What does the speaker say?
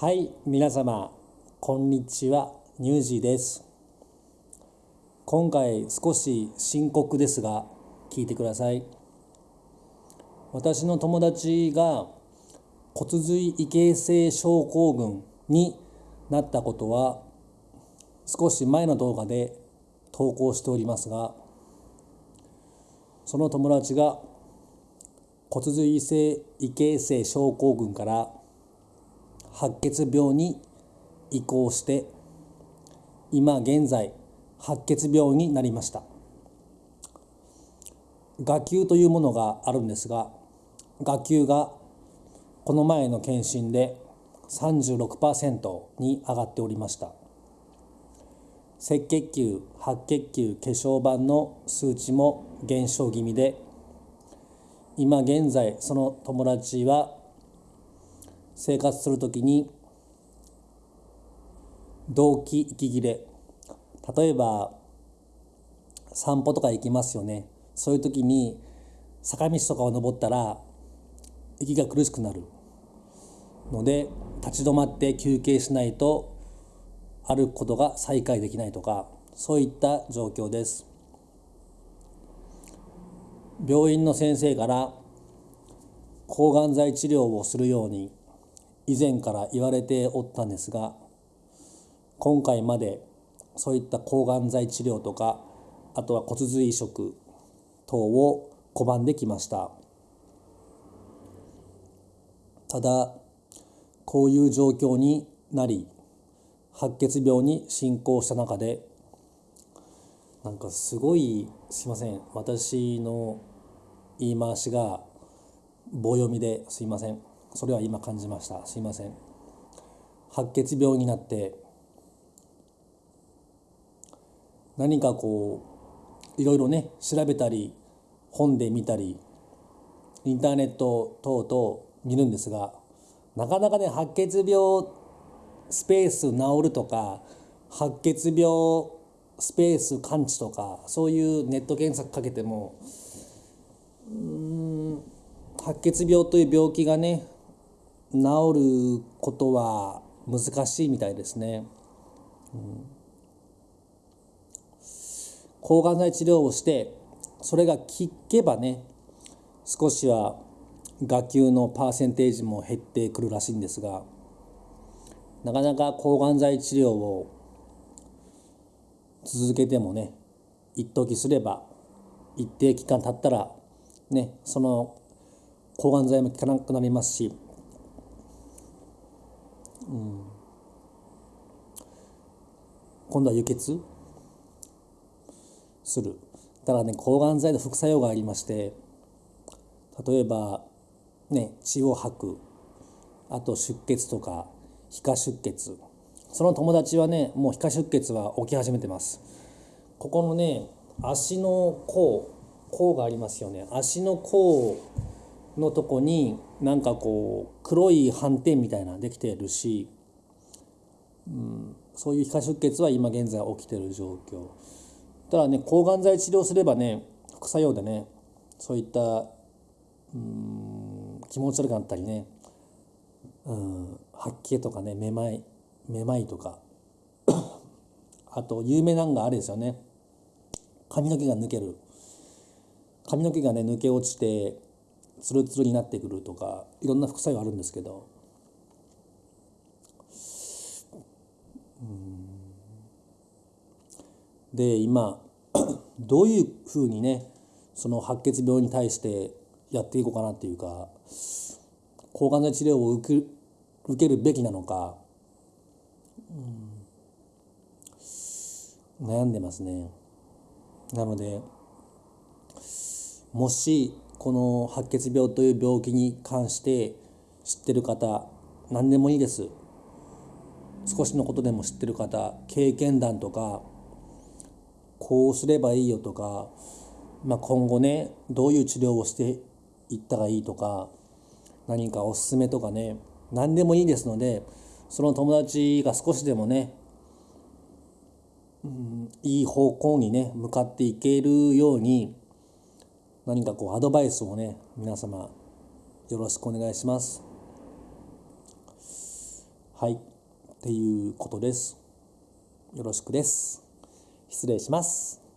はい、皆様、こんにちは、ニュージーです。今回少し深刻ですが、聞いてください。私の友達が骨髄異形成症候群になったことは、少し前の動画で投稿しておりますが、その友達が骨髄異形成症候群から白血病に移行して今現在白血病になりました。牙球というものがあるんですが牙球がこの前の検診で36%に上がっておりました。赤血球白血球血小板の数値も減少気味で今現在その友達は生活するときに動悸息切れ。例えば散歩とか行きますよね。そういう時に坂道とかを登ったら息が苦しくなる。ので立ち止まって休憩しないと歩くことが再開できないとかそういった状況です。病院の先生から抗がん剤治療をするように以前から言われておったんですが今回までそういった抗がん剤治療とかあとは骨髄移植等を拒んできました。ただこういう状況になり白血病に進行した中でなんかすごいすいません。私の言い回しが棒読みですいません。それは今感じました。すいません。白血病になって何かこういろいろね調べたり本で見たりインターネット等々見るんですがなかなかね白血病スペース治るとか白血病スペース完治とかそういうネット検索かけてもうん白血病という病気がね治ることは難しいみたいですね。うん、抗がん剤治療をしてそれが効けばね少しは牙球のパーセンテージも減ってくるらしいんですがなかなか抗がん剤治療を続けてもね一時すれば一定期間経ったらねその抗がん剤も効かなくなりますし、うん、今度は輸血？する。ただね抗がん剤の副作用がありまして例えばね血を吐く。あと出血とか皮下出血。その友達はねもう皮下出血は起き始めてます。ここのね足の甲甲がありますよね。足の甲のとこになんかこう黒い斑点みたいなできてるし、うん、そういう皮下出血は今現在起きてる状況。ただね抗がん剤治療すればね副作用でねそういったうん気持ち悪くなったりね、うん、吐き気とかねめまいめまいとか あと有名なんがあれですよね。髪の毛が抜ける。髪の毛がね抜け落ちてツルツルになってくるとかいろんな副作用あるんですけど。で今 どういうふうにねその白血病に対してやっていこうかなっていうか抗がん剤治療を受け受けるべきなのか、うん、悩んでますね。なのでもしこの白血病という病気に関して知ってる方何でもいいです。少しのことでも知ってる方経験談とかこうすればいいよとか、まあ、今後ねどういう治療をしていったらいいとか何かおすすめとかね何でもいいですのでその友達が少しでもね、うん、いい方向にね向かっていけるように何かこうアドバイスをね皆様よろしくお願いします。はい。っていうことです。よろしくです。失礼します。